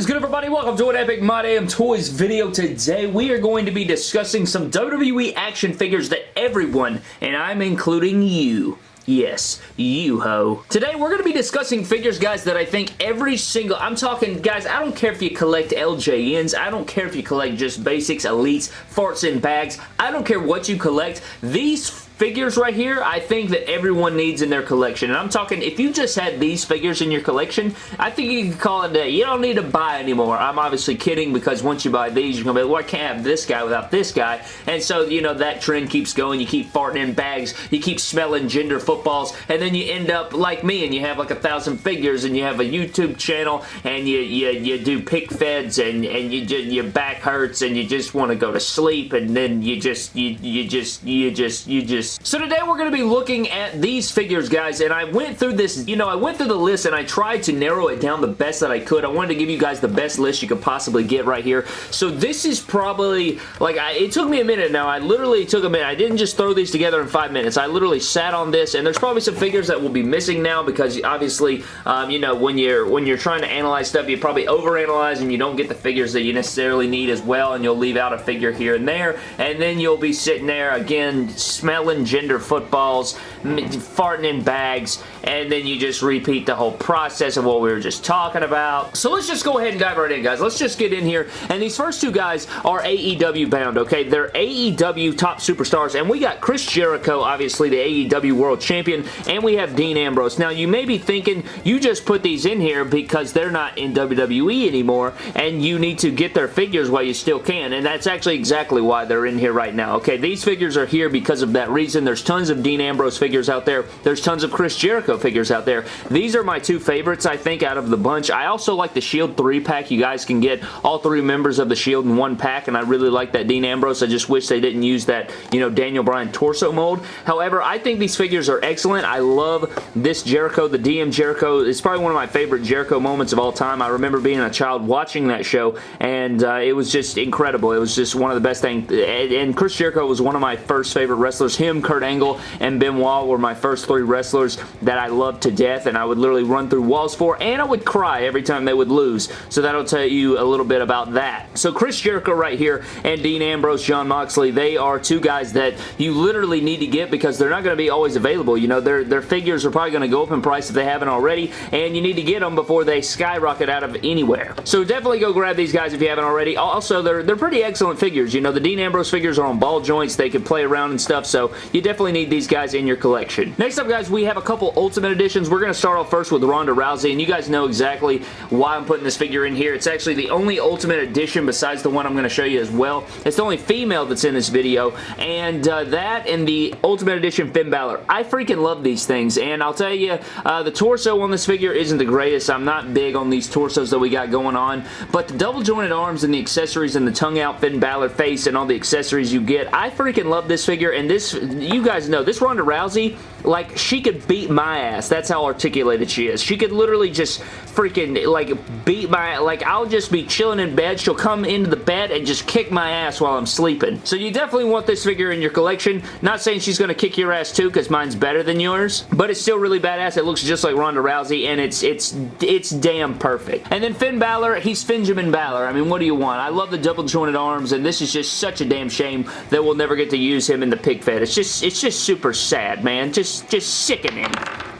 is good everybody? Welcome to an Epic My Damn Toys video. Today we are going to be discussing some WWE action figures that everyone, and I'm including you, Yes, you ho. Today we're going to be discussing figures, guys, that I think every single... I'm talking, guys, I don't care if you collect LJNs. I don't care if you collect just basics, elites, farts and bags. I don't care what you collect. These figures right here, I think that everyone needs in their collection. And I'm talking, if you just had these figures in your collection, I think you can call it a day. You don't need to buy anymore. I'm obviously kidding because once you buy these, you're going to be like, well, I can't have this guy without this guy. And so, you know, that trend keeps going. You keep farting in bags. You keep smelling gender footballs. And then you end up like me and you have like a thousand figures and you have a YouTube channel and you, you, you do pick feds and, and you your back hurts and you just want to go to sleep and then you just, you, you just, you just, you just so today we're going to be looking at these figures, guys, and I went through this, you know, I went through the list and I tried to narrow it down the best that I could. I wanted to give you guys the best list you could possibly get right here. So this is probably, like, I, it took me a minute now. I literally took a minute. I didn't just throw these together in five minutes. I literally sat on this, and there's probably some figures that will be missing now because obviously, um, you know, when you're when you're trying to analyze stuff, you probably overanalyze and you don't get the figures that you necessarily need as well, and you'll leave out a figure here and there, and then you'll be sitting there, again, smelling gender footballs, farting in bags, and then you just repeat the whole process of what we were just talking about. So let's just go ahead and dive right in, guys. Let's just get in here. And these first two guys are AEW bound, okay? They're AEW top superstars, and we got Chris Jericho, obviously the AEW World Champion, and we have Dean Ambrose. Now, you may be thinking you just put these in here because they're not in WWE anymore, and you need to get their figures while you still can, and that's actually exactly why they're in here right now, okay? These figures are here because of that reason. And there's tons of Dean Ambrose figures out there. There's tons of Chris Jericho figures out there. These are my two favorites, I think, out of the bunch. I also like the Shield 3-pack. You guys can get all three members of the Shield in one pack, and I really like that Dean Ambrose. I just wish they didn't use that, you know, Daniel Bryan torso mold. However, I think these figures are excellent. I love this Jericho, the DM Jericho. It's probably one of my favorite Jericho moments of all time. I remember being a child watching that show, and uh, it was just incredible. It was just one of the best things. And Chris Jericho was one of my first favorite wrestlers. Him, Kurt Angle, Angle and Benoit were my first three wrestlers that I loved to death and I would literally run through walls for and I would cry every time they would lose. So that'll tell you a little bit about that. So Chris Jericho right here and Dean Ambrose, Jon Moxley, they are two guys that you literally need to get because they're not going to be always available. You know, their, their figures are probably going to go up in price if they haven't already and you need to get them before they skyrocket out of anywhere. So definitely go grab these guys if you haven't already. Also, they're, they're pretty excellent figures. You know, the Dean Ambrose figures are on ball joints. They can play around and stuff, so you definitely need these guys in your collection. Next up, guys, we have a couple Ultimate Editions. We're going to start off first with Ronda Rousey, and you guys know exactly why I'm putting this figure in here. It's actually the only Ultimate Edition besides the one I'm going to show you as well. It's the only female that's in this video, and uh, that and the Ultimate Edition Finn Balor. I freaking love these things, and I'll tell you, uh, the torso on this figure isn't the greatest. I'm not big on these torsos that we got going on, but the double jointed arms and the accessories and the tongue out Finn Balor face and all the accessories you get, I freaking love this figure, and this, you guys know, this Ronda Rousey, like, she could beat my ass. That's how articulated she is. She could literally just freaking, like, beat my, like, I'll just be chilling in bed. She'll come into the bed and just kick my ass while I'm sleeping. So you definitely want this figure in your collection. Not saying she's going to kick your ass too, because mine's better than yours, but it's still really badass. It looks just like Ronda Rousey, and it's, it's, it's damn perfect. And then Finn Balor, he's Finjamin Balor. I mean, what do you want? I love the double jointed arms, and this is just such a damn shame that we'll never get to use him in the pig fed. It's just, it's just super sad, man. Just, just sickening.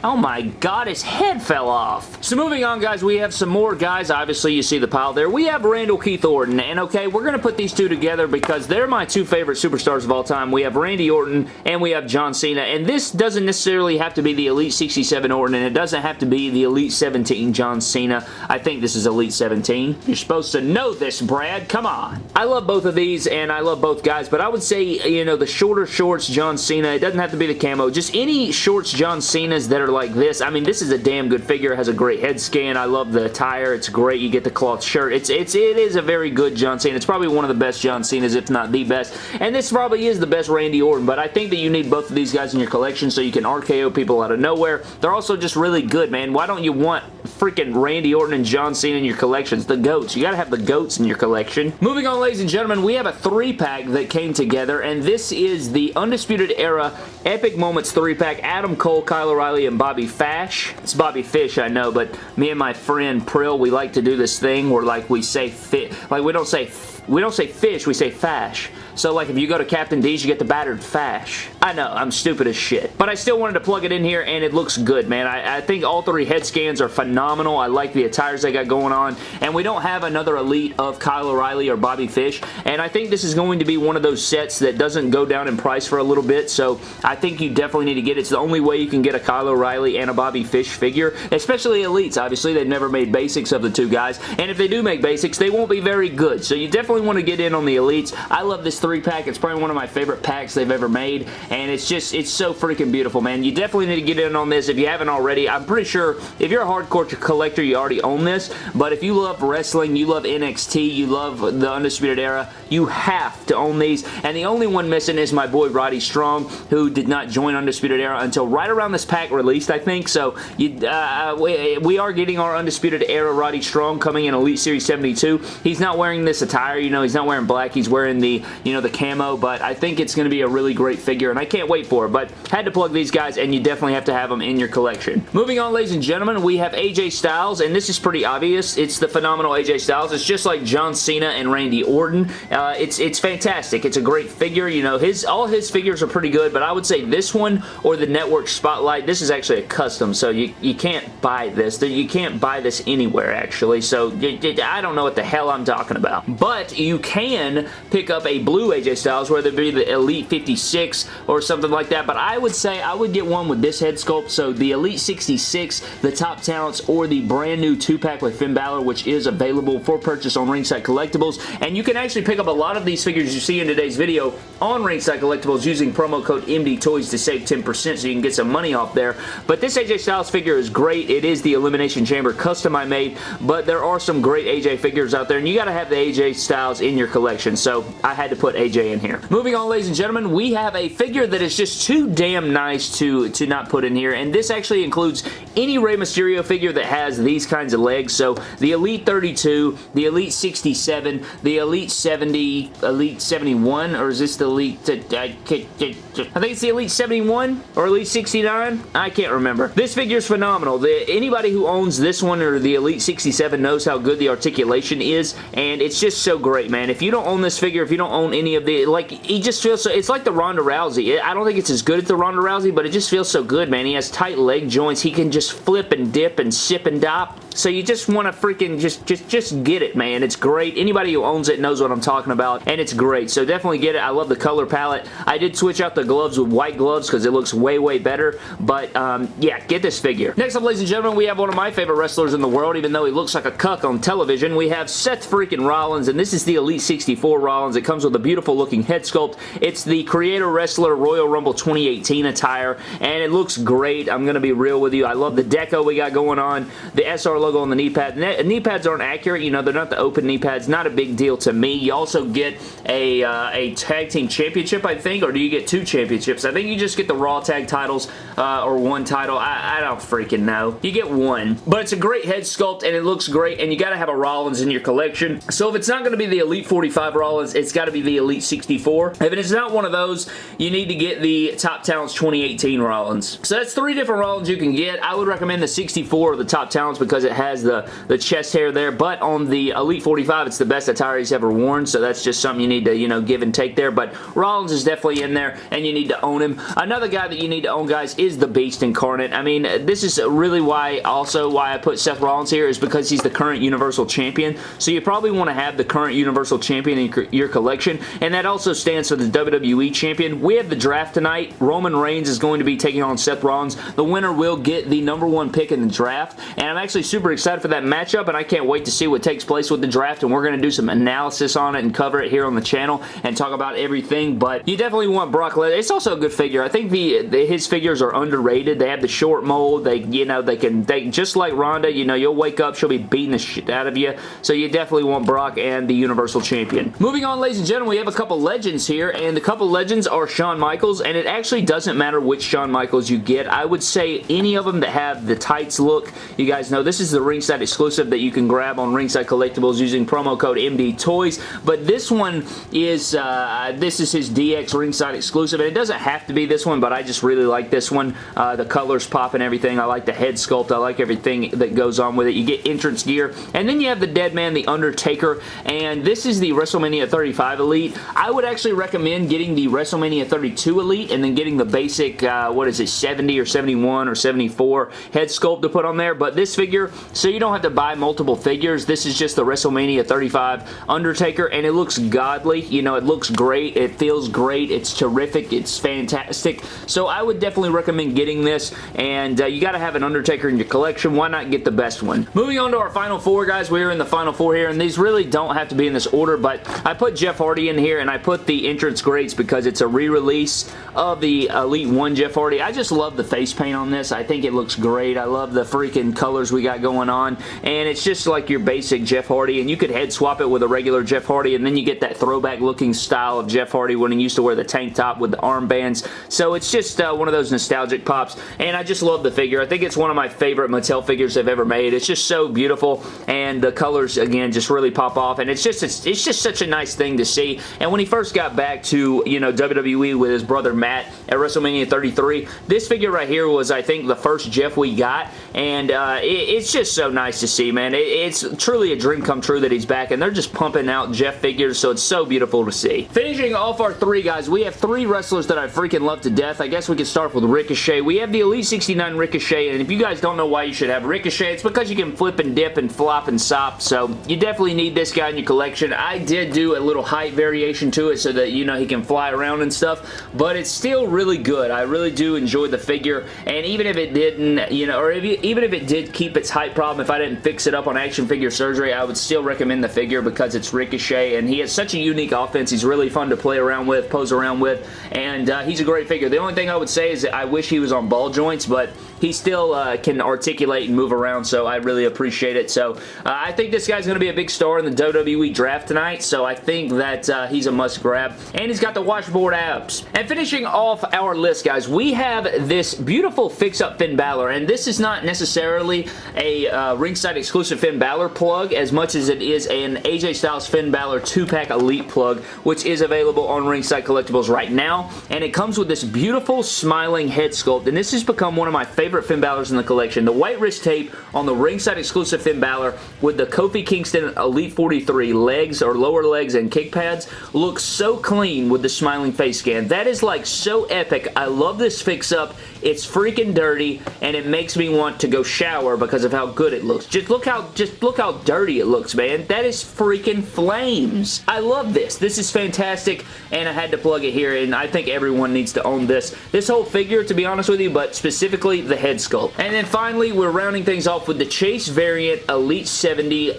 Oh my god, his head fell off. So moving on, guys, we have some more guys. Obviously, you see the pile there. We have Randall Keith Orton, and okay, we're going to put these two together because they're my two favorite superstars of all time. We have Randy Orton, and we have John Cena, and this doesn't necessarily have to be the Elite 67 Orton, and it doesn't have to be the Elite 17 John Cena. I think this is Elite 17. You're supposed to know this, Brad. Come on. I love both of these, and I love both guys, but I would say, you know, the shorter shorts John Cena, it doesn't have to be the camo. Just any shorts John Cena's that are like this. I mean, this is a damn good figure. It has a great head scan. I love the attire. It's great. You get the cloth shirt. It's it's it is a very good John Cena. It's probably one of the best John Cena's, if not the best. And this probably is the best Randy Orton, but I think that you need both of these guys in your collection so you can RKO people out of nowhere. They're also just really good, man. Why don't you want freaking Randy Orton and John Cena in your collections? The GOATs. You gotta have the GOATs in your collection. Moving on, ladies and gentlemen, we have a three-pack that came together, and this is the Undisputed Era Epic Moments three-pack. Adam Cole, Kyle O'Reilly, and Bobby Fash. It's Bobby Fish, I know, but me and my friend Prill, we like to do this thing where like we say fit, like we don't say we don't say fish, we say fash. So like if you go to Captain D's, you get the battered fash. I know, I'm stupid as shit. But I still wanted to plug it in here and it looks good, man. I, I think all three head scans are phenomenal. I like the attires they got going on. And we don't have another Elite of Kyle O'Reilly or Bobby Fish. And I think this is going to be one of those sets that doesn't go down in price for a little bit. So I think you definitely need to get it. It's the only way you can get a Kyle O'Reilly and a Bobby Fish figure. Especially Elites. Obviously, they've never made basics of the two guys. And if they do make basics, they won't be very good. So you definitely want to get in on the Elites. I love this three pack. It's probably one of my favorite packs they've ever made, and it's just, it's so freaking beautiful, man. You definitely need to get in on this. If you haven't already. I'm pretty sure if you're a hardcore collector, you already own this, but if you love wrestling, you love NXT, you love the Undisputed Era, you have to own these, and the only one missing is my boy Roddy Strong, who did not join Undisputed Era until right around this pack released, I think, so you, uh, we, we are getting our Undisputed Era Roddy Strong coming in Elite Series 72. He's not wearing this attire, you know, he's not wearing black, he's wearing the, you know, the camo, but I think it's going to be a really great figure, and I can't wait for it, but had to plug these guys, and you definitely have to have them in your collection. Moving on, ladies and gentlemen, we have AJ Styles, and this is pretty obvious. It's the phenomenal AJ Styles. It's just like John Cena and Randy Orton. Uh, it's, it's fantastic. It's a great figure. You know, his all his figures are pretty good, but I would say this one or the Network Spotlight, this is actually a custom, so you, you can't buy this. You can't buy this anywhere, actually, so I don't know what the hell I'm talking about. But you can pick up a blue AJ Styles, whether it be the Elite 56 or something like that, but I would say I would get one with this head sculpt, so the Elite 66, the Top Talents, or the brand new 2-pack with Finn Balor, which is available for purchase on Ringside Collectibles, and you can actually pick up a lot of these figures you see in today's video on Ringside Collectibles using promo code MDTOYS to save 10% so you can get some money off there, but this AJ Styles figure is great. It is the Elimination Chamber custom I made, but there are some great AJ figures out there, and you got to have the AJ Styles in your collection, so I had to put AJ in here. Moving on, ladies and gentlemen, we have a figure that is just too damn nice to, to not put in here, and this actually includes any Rey Mysterio figure that has these kinds of legs, so the Elite 32, the Elite 67, the Elite 70, Elite 71, or is this the Elite... I, think it's the Elite 71 or Elite 69? I can't remember. This figure is phenomenal. The, anybody who owns this one or the Elite 67 knows how good the articulation is, and it's just so great, man. If you don't own this figure, if you don't own any of the... Like, he just feels so... It's like the Ronda Rousey. I don't think it's as good as the Ronda Rousey, but it just feels so good, man. He has tight leg joints. He can just flip and dip and sip and dop. So you just want to freaking just, just, just get it, man. It's great. Anybody who owns it knows what I'm talking about, and it's great. So definitely get it. I love the color palette. I did switch out the gloves with white gloves because it looks way, way better. But, um, yeah, get this figure. Next up, ladies and gentlemen, we have one of my favorite wrestlers in the world, even though he looks like a cuck on television. We have Seth freaking Rollins, and this is the Elite 64 Rollins. It comes with a beautiful looking head sculpt. It's the Creator Wrestler Royal Rumble 2018 attire, and it looks great. I'm going to be real with you. I love the deco we got going on, the SR logo on the knee pad. Knee pads aren't accurate. You know, they're not the open knee pads. Not a big deal to me. You also get a, uh, a tag team championship, I think, or do you get two championships? I think you just get the Raw tag titles uh, or one title. I, I don't freaking know. You get one. But it's a great head sculpt, and it looks great, and you got to have a Rollins in your collection. So if it's not going to be the Elite 45 Rollins, it's got to be the Elite 64. If it's not one of those, you need to get the Top Talents 2018 Rollins. So that's three different Rollins you can get. I would recommend the 64 or the Top Talents because it has the, the chest hair there, but on the Elite 45, it's the best attire he's ever worn, so that's just something you need to, you know, give and take there, but Rollins is definitely in there, and you need to own him. Another guy that you need to own, guys, is the Beast Incarnate. I mean, this is really why, also why I put Seth Rollins here, is because he's the current Universal Champion, so you probably want to have the current Universal Champion in your collection, and that also stands for the WWE Champion. We have the draft tonight. Roman Reigns is going to be taking on Seth Rollins. The winner will get the number one pick in the draft, and I'm actually super excited for that matchup, and I can't wait to see what takes place with the draft, and we're going to do some analysis on it and cover it here on the channel and talk about everything, but you definitely want Brock Lesnar. It's also a good figure. I think the, the, his figures are underrated. They have the short mold. They, you know, they can, they just like Ronda, you know, you'll wake up, she'll be beating the shit out of you, so you definitely want Brock and the Universal Champion. Moving on, ladies and gentlemen, we have a couple legends here, and the couple legends are Shawn Michaels, and it actually doesn't matter which Shawn Michaels you get. I would say any of them that have the tights look, you guys know this is the ringside exclusive that you can grab on Ringside Collectibles using promo code MD Toys, but this one is, uh, this is his DX Ringside exclusive, and it doesn't have to be this one, but I just really like this one. one. Uh, the colors pop and everything. I like the head sculpt. I like everything that goes on with it. You get entrance gear. And then you have the Dead Man, the Undertaker, and this is the WrestleMania 35 Elite. I would actually recommend getting the WrestleMania 32 Elite and then getting the basic, uh, what is it, 70 or 71 or 74 head sculpt to put on there. But this figure, so you don't have to buy multiple figures. This is just the WrestleMania 35 Undertaker, and it looks godly. You know, it looks great. It feels great. It's terrific. It's fantastic. So I would definitely recommend getting this, and uh, you got to have an Undertaker in your collection. Why not get the best one? Moving on to our final four, guys. We are in the final four here, and these really don't have to be in this order, but I put Jeff Hardy in here, and I put the entrance greats because it's a re-release of the Elite 1 Jeff Hardy. I just love the face paint on this. I think it looks great. I love the freaking colors we got going on, and it's just like your basic Jeff Hardy, and you could head swap it with a regular Jeff Hardy, and then you get that throwback looking style of Jeff Hardy when he used to wear the tank top with the armbands. So it's just uh, one of those nostalgic pops, and I just love the figure. I think it's one of my favorite Mattel figures they've ever made. It's just so beautiful, and the colors, again, just really pop off, and it's just, it's, it's just such a nice thing to see, and when he first got back to, you know, WWE with his brother Matt at WrestleMania 33, this figure right here was, I think, the first Jeff we got, and uh, it, it's just so nice to see, man. It, it's truly a dream come true that he's back, and they're just pumping out Jeff figures, so it's so beautiful to see. Finishing off our three, guys, we have three wrestlers that I freaking love to death. I guess we can start with Ricochet. We have the Elite 69 Ricochet, and if you guys don't know why you should have Ricochet, it's because you can flip and dip and flop and sop, so you definitely need this guy in your collection. I did do a little height variation to it so that, you know, he can fly around and stuff, but it's still really good. I really do enjoy the figure, and even if it didn't, you know, or if you, even if it did keep its height problem, if I didn't fix it up on action figure surgery, I would still recommend the figure because it's Ricochet, and he has such a unique offense. He's really fun to play around with, pose around with, and uh, he's a great figure. The only thing I would say is I wish he was on ball joints, but he still uh, can articulate and move around, so I really appreciate it. So uh, I think this guy's going to be a big star in the WWE draft tonight, so I think that uh, he's a must grab. And he's got the washboard abs. And finishing off our list, guys, we have this beautiful fix-up Finn Balor, and this is not necessarily a uh, ringside exclusive Finn Balor plug as much as it is an AJ Styles Finn Balor 2-pack Elite plug, which is available on Ringside Collectibles right now. And it comes with this beautiful smiling head sculpt, and this has become one of my favorite favorite Finn Balor's in the collection. The white wrist tape on the ringside exclusive Finn Balor with the Kofi Kingston Elite 43 legs or lower legs and kick pads looks so clean with the smiling face scan. That is like so epic. I love this fix-up. It's freaking dirty and it makes me want to go shower because of how good it looks. Just look how just look how dirty it looks, man. That is freaking flames. I love this. This is fantastic and I had to plug it here and I think everyone needs to own this. This whole figure, to be honest with you, but specifically the head sculpt. And then finally, we're rounding things off with the Chase variant Elite 70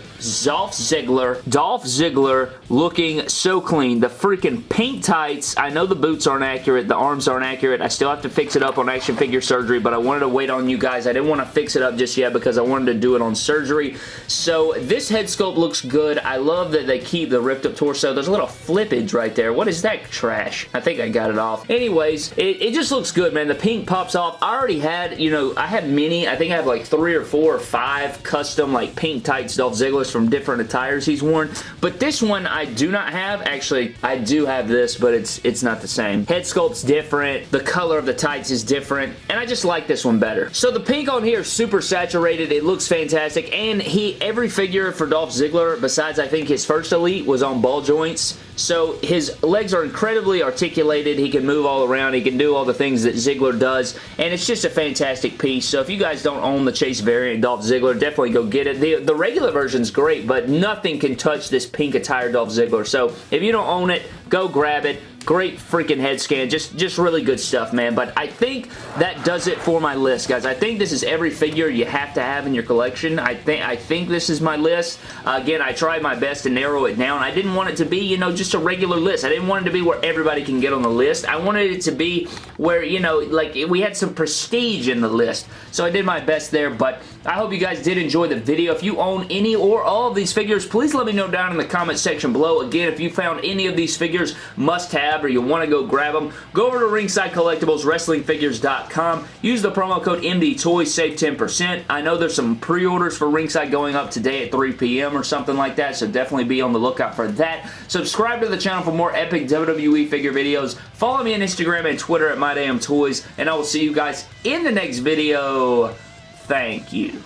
Dolph Ziggler. Dolph Ziggler looking so clean. The freaking pink tights. I know the boots aren't accurate. The arms aren't accurate. I still have to fix it up on action figure surgery, but I wanted to wait on you guys. I didn't want to fix it up just yet because I wanted to do it on surgery. So this head sculpt looks good. I love that they keep the ripped up torso. There's a little flippage right there. What is that trash? I think I got it off. Anyways, it, it just looks good, man. The pink pops off. I already had, you know, I had many. I think I have like three or four or five custom like pink tights Dolph Ziggler's from different attires he's worn. But this one I do not have. Actually, I do have this, but it's it's not the same. Head sculpt's different. The color of the tights is different. And I just like this one better. So the pink on here is super saturated. It looks fantastic. And he every figure for Dolph Ziggler, besides I think his first Elite, was on ball joints. So his legs are incredibly articulated. He can move all around. He can do all the things that Ziggler does. And it's just a fantastic piece. So if you guys don't own the Chase variant Dolph Ziggler, definitely go get it. The, the regular version's great, but nothing can touch this pink attire Dolph Ziggler. So if you don't own it, go grab it. Great freaking head scan. Just, just really good stuff, man. But I think that does it for my list, guys. I think this is every figure you have to have in your collection. I think I think this is my list. Uh, again, I tried my best to narrow it down. I didn't want it to be, you know, just a regular list. I didn't want it to be where everybody can get on the list. I wanted it to be where, you know, like we had some prestige in the list. So I did my best there, but I hope you guys did enjoy the video. If you own any or all of these figures, please let me know down in the comment section below. Again, if you found any of these figures must-have or you want to go grab them, go over to Ringside Collectibles. Use the promo code MDTOYS, save 10%. I know there's some pre-orders for Ringside going up today at 3 p.m. or something like that, so definitely be on the lookout for that. Subscribe to the channel for more epic WWE figure videos. Follow me on Instagram and Twitter at MyDamnToys, and I will see you guys in the next video. Thank you.